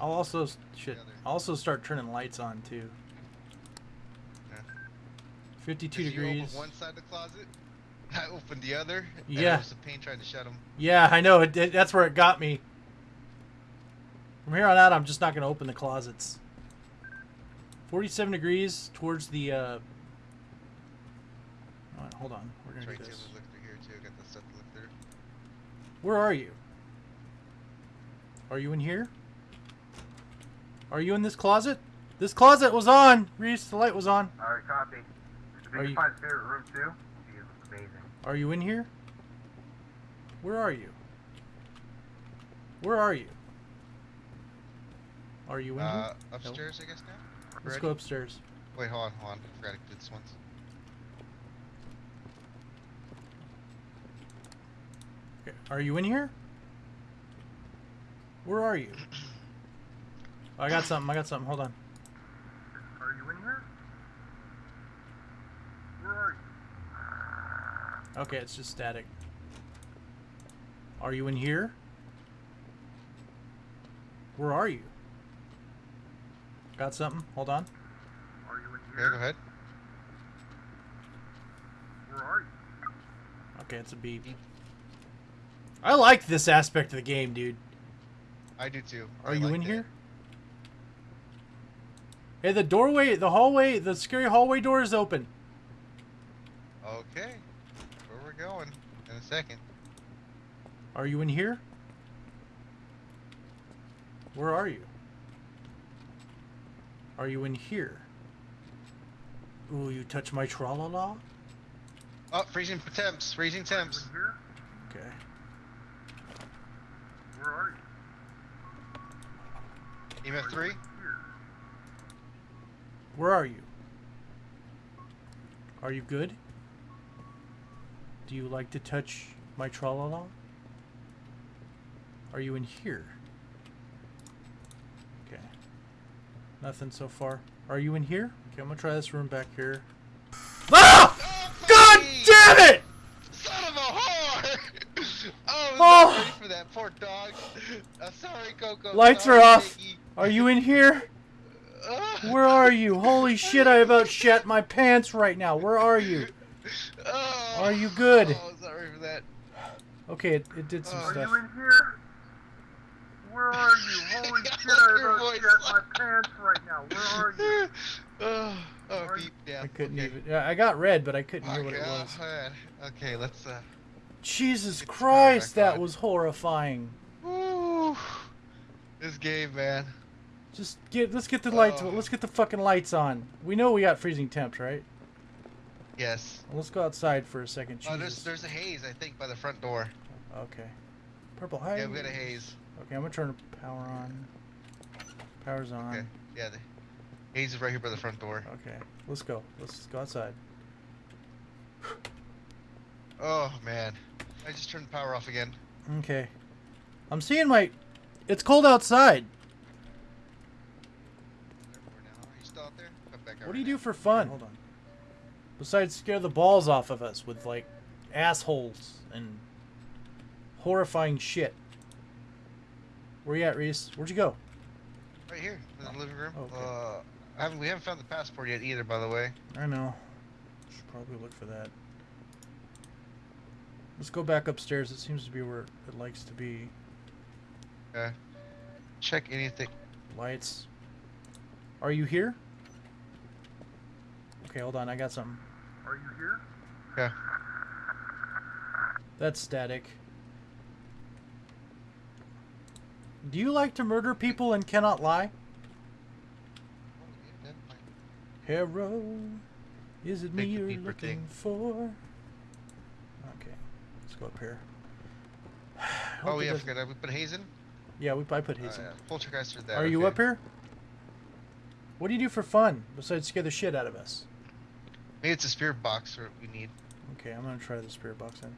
I'll also shit. I'll also start turning lights on too. Yeah. 52 Did degrees. One side of the closet. I opened the other. Yeah. Was the pain trying to shut them. Yeah, I know. It, it, that's where it got me. From here on out, I'm just not going to open the closets. 47 degrees towards the. Uh... Right, hold on. We're going to Right do this. Look through here too. Got the stuff to look through. Where are you? Are you in here? Are you in this closet? This closet was on. Reese, the light was on. Alright, copy. If Are you you- can find his favorite room too, he is amazing. Are you in here? Where are you? Where are you? Are you in Uh, here? upstairs, I guess now. Let's Ready? go upstairs. Wait, hold on, hold on. I forgot to do this once. Okay. Are you in here? Where are you? Oh, I got something. I got something. Hold on. Are you in here? Where are you? Okay, it's just static. Are you in here? Where are you? Got something? Hold on. Are you in here? Yeah, go ahead. Where are you? Okay, it's a beep. Beep. I like this aspect of the game, dude. I do too. Are I you like in that. here? Hey, the doorway, the hallway, the scary hallway door is open. Okay. Where we're going in a second. Are you in here? Where are you? Are you in here? Ooh, you touch my tra-la-la? Oh, freezing temps, freezing temps. Okay. Where are you? EMF 3? Where are you? Are you good? Do you like to touch my tra-la-la? Are you in here? Okay. Nothing so far. Are you in here? Okay, I'm gonna try this room back here. Ah! Oh, God damn it! Son of a whore! oh, I was Oh. ready for that poor dog. I'm sorry, Coco. Lights sorry, are off. Piggy. Are you in here? Where are you? Holy shit, I about shat my pants right now. Where are you? Oh. Are you good? Oh, sorry for that. Okay, it, it did some Oh. Are stuff. you in here? Where are you? Holy I shit, I about voice. shit my pants right now. Where are you? oh, oh beep, yeah. I couldn't okay. even. Yeah, I got red, but I couldn't hear what it was. man. Okay, let's uh. Jesus Christ, that was horrifying. Woo. This game, man. Just get let's get the lights. Oh. Let's get the fucking lights on. We know we got freezing temps, right? Yes. Let's go outside for a second. Oh, there's there's a haze, I think, by the front door. Okay. Purple haze. Yeah, we got a haze. Okay, I'm gonna turn the power on. Power's on. Okay. Yeah, the haze is right here by the front door. Okay, let's go. Let's go outside. Oh man, I just turned the power off again. Okay. I'm seeing my. It's cold outside. Therefore now, are you still out there? Come back out What do you do for fun? Hold on. Besides scare the balls off of us with like assholes and horrifying shit. Where you at, Reese? Where'd you go? Right here, in the living room. Okay. Uh, I haven't, we haven't found the passport yet either, by the way. I know. Should probably look for that. Let's go back upstairs. It seems to be where it likes to be. Okay. Check anything. Lights. Are you here? Okay, hold on. I got something. Are you here? Yeah. That's static. Do you like to murder people and cannot lie? Hero, is it me you're looking thing. for? Okay, let's go up here. Oh Hope it yeah, I doesn't- forgot. We put haze in. Yeah, we I put Oh, haze in. yeah. Poltergeist or that. Are you up here? What do you do for fun besides scare the shit out of us? Maybe it's a spirit box or we need. Okay, I'm gonna try the spirit box then.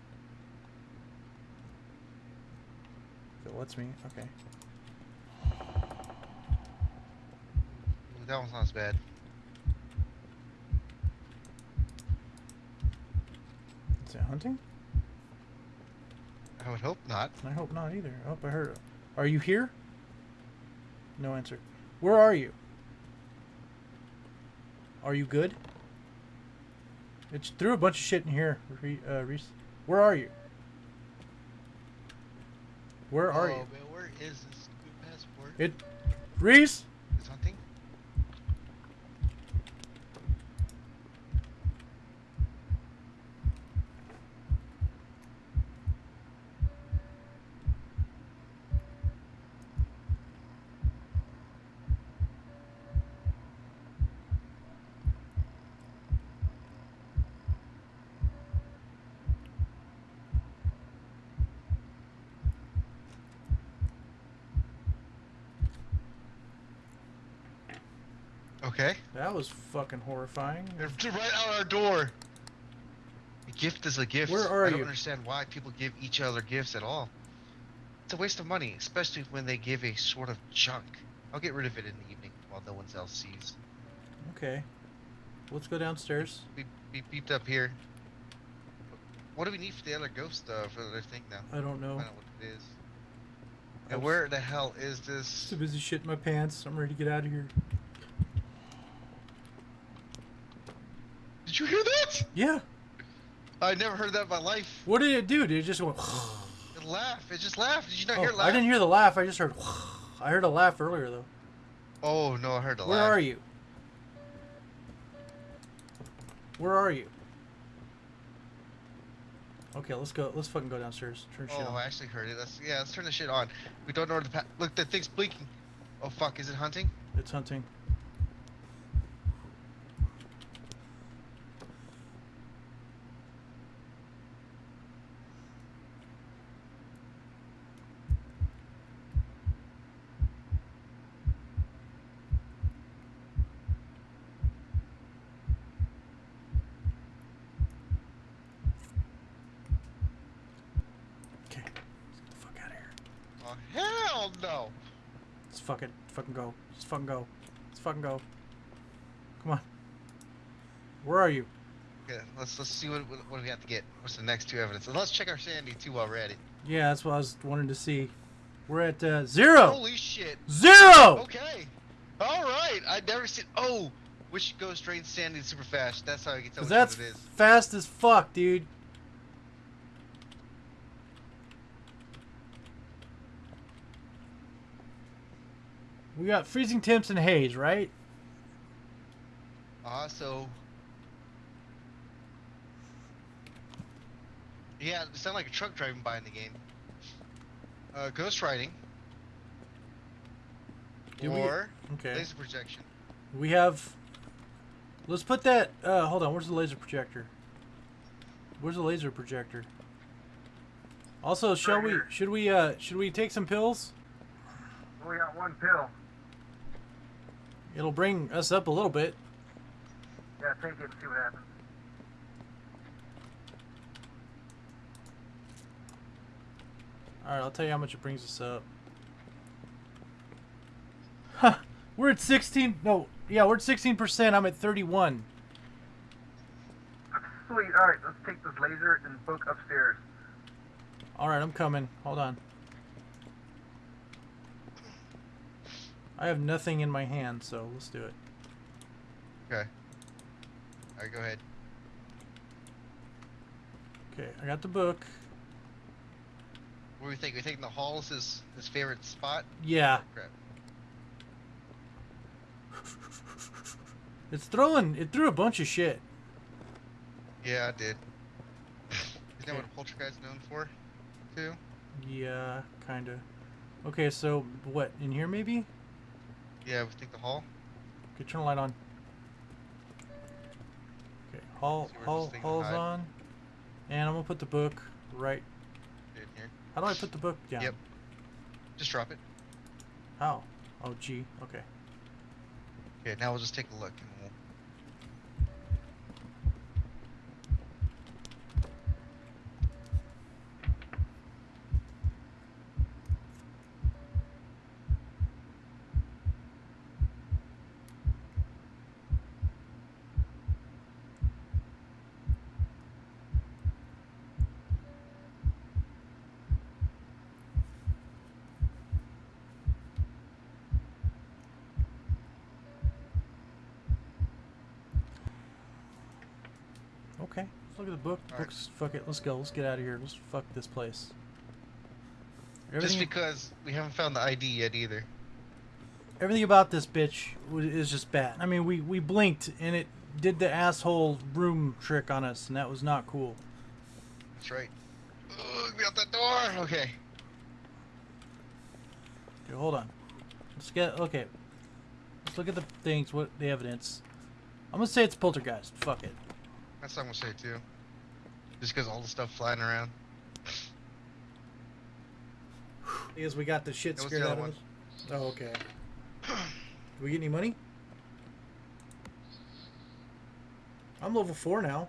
If it lets me, okay. That one's not as bad. Is it hunting? I would hope not. I hope not either. I hope I heard it. Are you here? No answer. Where are you? Are you good? It threw a bunch of shit in here, uh, Reese. Where are you? Where are oh, you? Man, where is this passport? It, Reese. It's hunting. Okay. That was fucking horrifying. They're right out our door. A gift is a gift. Where are I don't you? understand why people give each other gifts at all. It's a waste of money, especially when they give a sort of junk. I'll get rid of it in the evening while no one else sees. Okay. Let's go downstairs. Beep, beep, beeped up here. What do we need for the other ghost uh, for the other thing now? I don't know. Find out what it is. And where the hell is this? Too busy shitting my pants. I'm ready to get out of here. Did you hear that? Yeah. I never heard that in my life. What did it do? Did it just go? It laughed. It just laughed. Did you not Oh, hear it laugh? I didn't hear the laugh. I just heard. I heard a laugh earlier though. Oh no, I heard a Where laugh. Where are you? Where are you? Okay, let's go. Let's fucking go downstairs. Turn shit Oh, on. I actually heard it. Let's yeah, let's turn the shit on. We don't know where the pa- look. The thing's blinking. Oh fuck, is it hunting? It's hunting. Okay, let's get the fuck out of here. Oh hell no! Let's fucking fucking go. Let's fucking go. Let's fucking go. Come on. Where are you? Okay, let's let's see what what, we have to get. What's the next two evidence? And let's check our sanity too while we're at it. Yeah, that's what I was wanting to see. We're at uh, zero. Holy shit! Zero. Okay. All right. I never seen. Oh, which goes straight sanity super fast. That's how I can tell that's it fast as fuck, dude. We got freezing temps and haze, right? Uh, so. Yeah, it sounded like a truck driving by in the game. Uh, ghost riding. Do we- or Okay. laser projection. We have. Let's put that. Uh, hold on. Where's the laser projector? Where's the laser projector? Also, shall Right we? here. Should we? Uh, should we take some pills? We got one pill. It'll bring us up a little bit. Yeah, take it and see what happens. All right, I'll tell you how much it brings us up. Huh. We're at 16. No, yeah, we're at 16%. I'm at 31. Sweet. All right, let's take this laser and book upstairs. All right, I'm coming. Hold on. I have nothing in my hand, so let's do it. Okay. Alright, go ahead. Okay, I got the book. What do we think? We think the hall as his, his favorite spot? Yeah. Crap. It's throwing. It threw a bunch of shit. Yeah, I did. Isn't that what a poltergeist known for? Too? Yeah, kind of. Okay, so what? In here maybe? Yeah, we think the hall. Okay, turn the light on. Okay, hall, where hall, hall's hide. on. And I'm gonna put the book right. In here. How do I put the book down? Yep. Just drop it. How? Oh, G. Okay. Okay, now we'll just take a look and Let's look at the book. The book's fuck it. Let's go. Let's get out of here. Let's fuck this place. Just because we haven't found the ID yet either. everything about this bitch is just bad. I mean, we we blinked and it did the asshole room trick on us, and that was not cool. That's right. Ugh, get out that door. Okay. Okay, hold on. Let's get okay. Let's look at the things. What the evidence? I'm gonna say it's poltergeist. Fuck it. That's what I'm gonna say too. Just because all the stuff flying around. Because we got the shit That scared the out of one. us. Oh, okay. Did we get any money? I'm level four now.